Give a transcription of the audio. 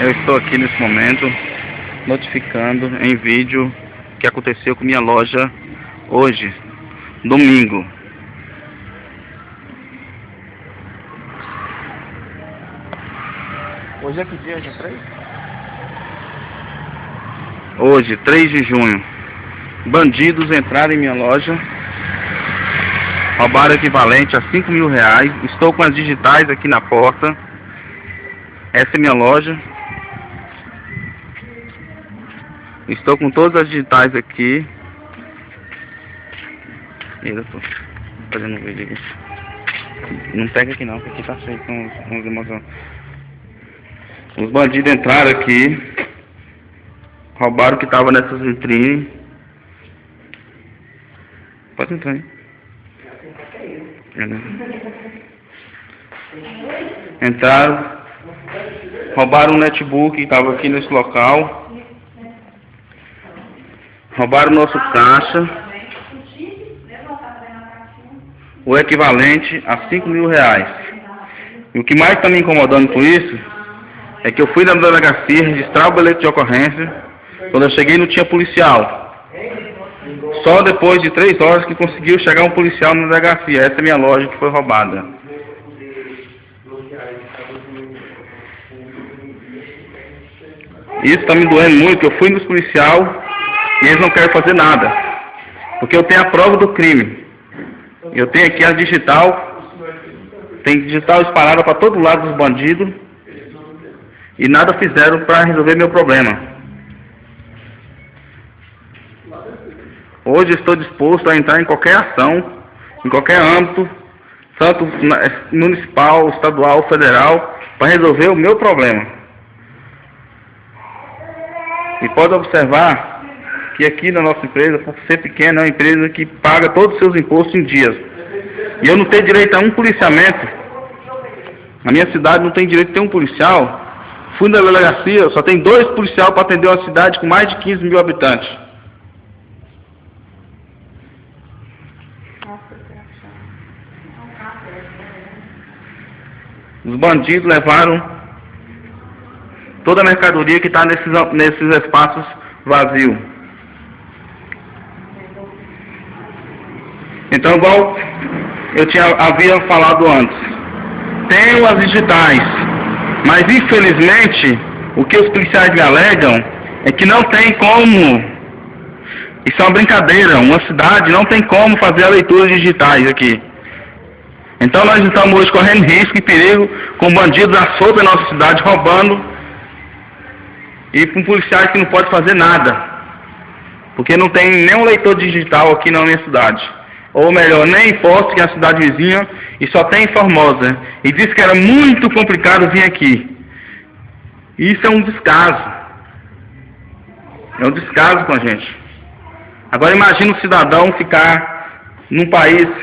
Eu estou aqui nesse momento notificando em vídeo o que aconteceu com minha loja hoje, domingo. Hoje é que dia? É 3? Hoje, 3 de junho. Bandidos entraram em minha loja, roubaram equivalente a 5 mil reais. Estou com as digitais aqui na porta. Essa é minha loja. Estou com todas as digitais aqui. Eu tô fazendo um vídeo aqui. Não pega aqui não, porque aqui tá cheio com os, com os. Os bandidos entraram aqui. Roubaram o que tava nessas vitrines. Pode entrar né? Entraram. Roubaram o netbook que estava aqui nesse local. Roubaram o nosso caixa. O equivalente a 5 mil reais. E o que mais está me incomodando com isso é que eu fui na delegacia registrar o bilhete de ocorrência. Quando eu cheguei não tinha policial. Só depois de três horas que conseguiu chegar um policial na delegacia. Essa é minha loja que foi roubada. Isso está me doendo muito. Eu fui nos policiais e eles não querem fazer nada. Porque eu tenho a prova do crime. Eu tenho aqui a digital. Tem digital espalhada para todo lado dos bandidos. E nada fizeram para resolver meu problema. Hoje estou disposto a entrar em qualquer ação, em qualquer âmbito, tanto municipal, estadual, federal, para resolver o meu problema. E pode observar que aqui na nossa empresa, por ser pequena, é uma empresa que paga todos os seus impostos em dias. E eu não tenho direito a um policiamento. Na minha cidade não tem direito a ter um policial. Fui na delegacia, só tem dois policiais para atender uma cidade com mais de 15 mil habitantes. Os bandidos levaram toda a mercadoria que está nesses, nesses espaços vazios. Então, igual eu tinha, havia falado antes, tenho as digitais, mas infelizmente o que os policiais me alegam é que não tem como, isso é uma brincadeira, uma cidade não tem como fazer a leitura digitais aqui. Então nós estamos hoje correndo risco e perigo com bandidos à solta na nossa cidade, roubando, e com policiais que não podem fazer nada. Porque não tem nenhum leitor digital aqui na minha cidade. Ou melhor, nem em Poço, que é a cidade vizinha, e só tem em Formosa. E disse que era muito complicado vir aqui. Isso é um descaso. É um descaso com a gente. Agora imagine um cidadão ficar num país